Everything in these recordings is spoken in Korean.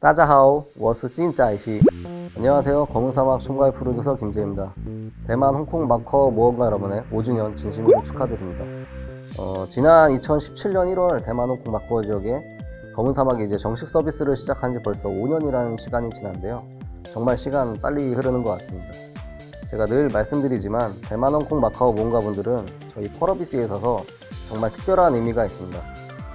따자하오 워스 찐짜이시. 안녕하세요. 검은사막 총괄 프로듀서 김재입니다. 대만 홍콩 마커 모험가 여러분의 5주년 진심으로 축하드립니다. 어, 지난 2017년 1월 대만 홍콩 마커 지역에 검은사막이 이제 정식 서비스를 시작한 지 벌써 5년이라는 시간이 지난데요. 정말 시간 빨리 흐르는 것 같습니다. 제가 늘 말씀드리지만 대만 홍콩 마카오 모험가분들은 저희 펄어비스에 있어서 정말 특별한 의미가 있습니다.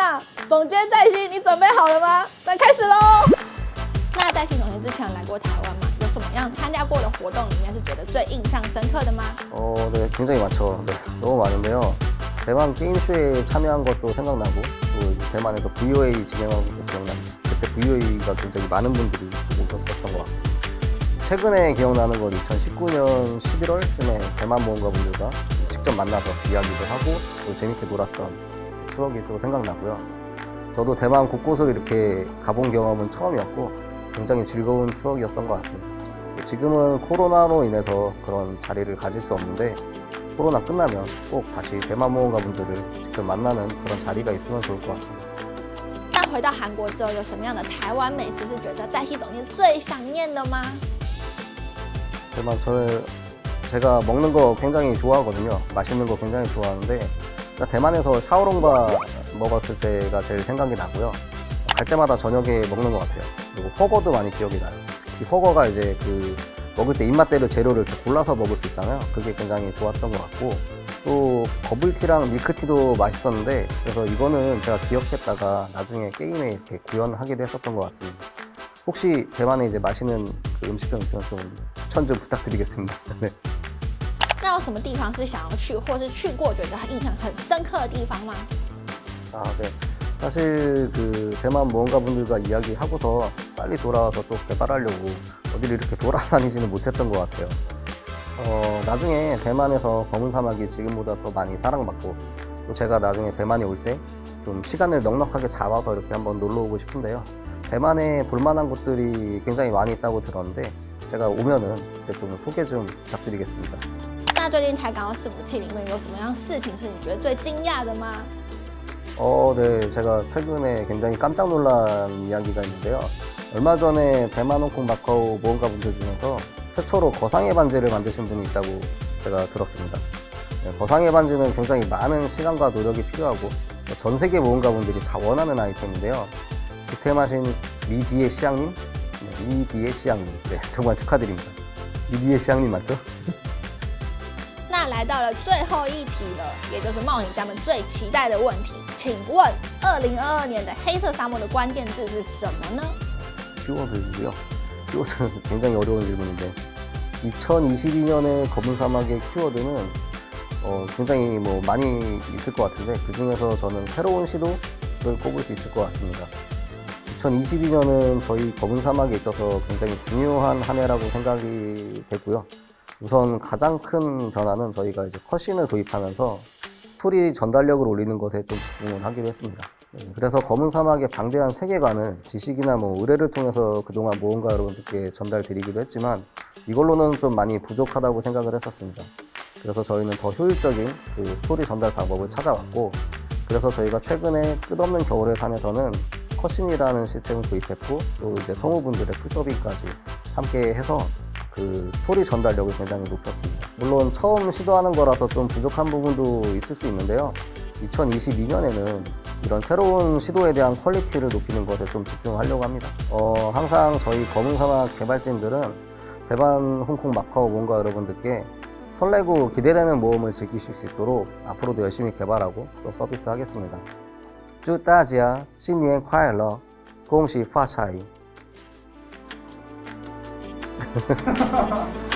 那总监在心，你准备好了吗？那开始喽。那在新总监之前有来过台湾吗？有什么样参加过的活动里面是觉得最印象深刻的吗？ 어, 네, 굉장히 많죠. 네, 너무 많은데요. 대만 게임쇼에 참여한 것도 생각나고, 또 이제 대만에서 VOA 진행한 것도 기억납니다. 그때 VOA가 굉장히 많은 분들이 오셨었던 것 같고. 최근에 기억나는 건 2019년 11월쯤에 대만 모험가분들과 직접 만나서 이야기도 하고, 또 재밌게 놀았던 추억이 또 생각나고요. 저도 대만 곳곳을 이렇게 가본 경험은 처음이었고, 굉장히 즐거운 추억이었던 것 같습니다. 지금은 코로나로 인해서 그런 자리를 가질 수 없는데 코로나 끝나면 꼭 다시 대만 모험가 분들을 직접 만나는 그런 자리가 있으면 좋을 것 같습니다. 那回到韩国之后，有什么样的台湾美食是觉得在西总监最想念的吗？ 대만 저는 제가 먹는 거 굉장히 좋아하거든요. 맛있는 거 굉장히 좋아하는데 일단 대만에서 샤오롱바 먹었을 때가 제일 생각이 나고요. 갈 때마다 저녁에 먹는 것 같아요. 그리고 허거도 많이 기억이 나요. 이 허거가 이제 그 먹을 때 입맛대로 재료를 이렇게 골라서 먹을 수 있잖아요. 그게 굉장히 좋았던 것 같고 또 버블티랑 밀크티도 맛있었는데 그래서 이거는 제가 기억했다가 나중에 게임에 이렇게 구현하기도 했었던 것 같습니다. 혹시 대만에 이제 맛있는 그 음식점 있으면 좀 추천 좀 부탁드리겠습니다. 네. 那有什么地方是想要去，或是去过觉得印象很深刻的地方吗？ 아, 네. 사실 그 대만 모험가 분들과 이야기하고서 빨리 돌아와서 또 개발하려고 어디를 이렇게 돌아다니지는 못했던 것 같아요. 어, 나중에 대만에서 검은 사막이 지금보다 더 많이 사랑받고 또 제가 나중에 대만에 올 때 좀 시간을 넉넉하게 잡아서 이렇게 한번 놀러 오고 싶은데요. 대만에 볼만한 곳들이 굉장히 많이 있다고 들었는데 제가 오면은 그때 좀 소개 좀 부탁드리겠습니다. 那最近台港澳伺服器里面有什么样事情是你觉得最惊讶的吗？ 어, 네. 제가 최근에 굉장히 깜짝 놀란 이야기가 있는데요. 얼마 전에 대만 홍콩 마카오 모험가 분들 중에서 최초로 거상의 반지를 만드신 분이 있다고 제가 들었습니다. 네, 거상의 반지는 굉장히 많은 시간과 노력이 필요하고 전 세계 모험가 분들이 다 원하는 아이템인데요. 득템하신 리디의 시향님, 네, 리디의 시향님, 네, 정말 축하드립니다. 리디의 시향님 맞죠? 那来到了最后一题了，也就是冒险家们最期待的问题，请问二零二二年的黑色沙漠的关键字是什么呢？ 키워드고요. 키워드는 굉장히 어려운 질문인데 2022년의 검은 사막의 키워드는 어, 굉장히 뭐 많이 있을 것 같은데 그 중에서 저는 새로운 시도를 꼽을 수 있을 것 같습니다. 2022년은 저희 검은 사막에 있어서 굉장히 중요한 한 해라고 생각이 되고요. 우선 가장 큰 변화는 저희가 이제 컷신을 도입하면서 스토리 전달력을 올리는 것에 좀 집중을 하기로 했습니다. 네, 그래서 검은 사막의 방대한 세계관을 지식이나 뭐 의뢰를 통해서 그동안 모험가 여러분들께 전달드리기도 했지만 이걸로는 좀 많이 부족하다고 생각을 했었습니다. 그래서 저희는 더 효율적인 그 스토리 전달 방법을 찾아왔고 그래서 저희가 최근에 끝없는 겨울의 산에서는 cutscene이라는 시스템을 도입했고 또 이제 성우분들의 full 더빙까지 함께 해서 그 소리 전달력이 굉장히 높았습니다. 물론 처음 시도하는 거라서 좀 부족한 부분도 있을 수 있는데요. 2022년에는 이런 새로운 시도에 대한 quality를 높이는 것에 좀 집중하려고 합니다. 어, 항상 저희 검은사막 개발진들은 대만, 홍콩, 마카오 뭔가 여러분들께 설레고 기대되는 모험을 즐기실 수 있도록 앞으로도 열심히 개발하고 또 서비스하겠습니다. 쭈따지야, 신년 콰일러, 공시 파차이 ハハハハ!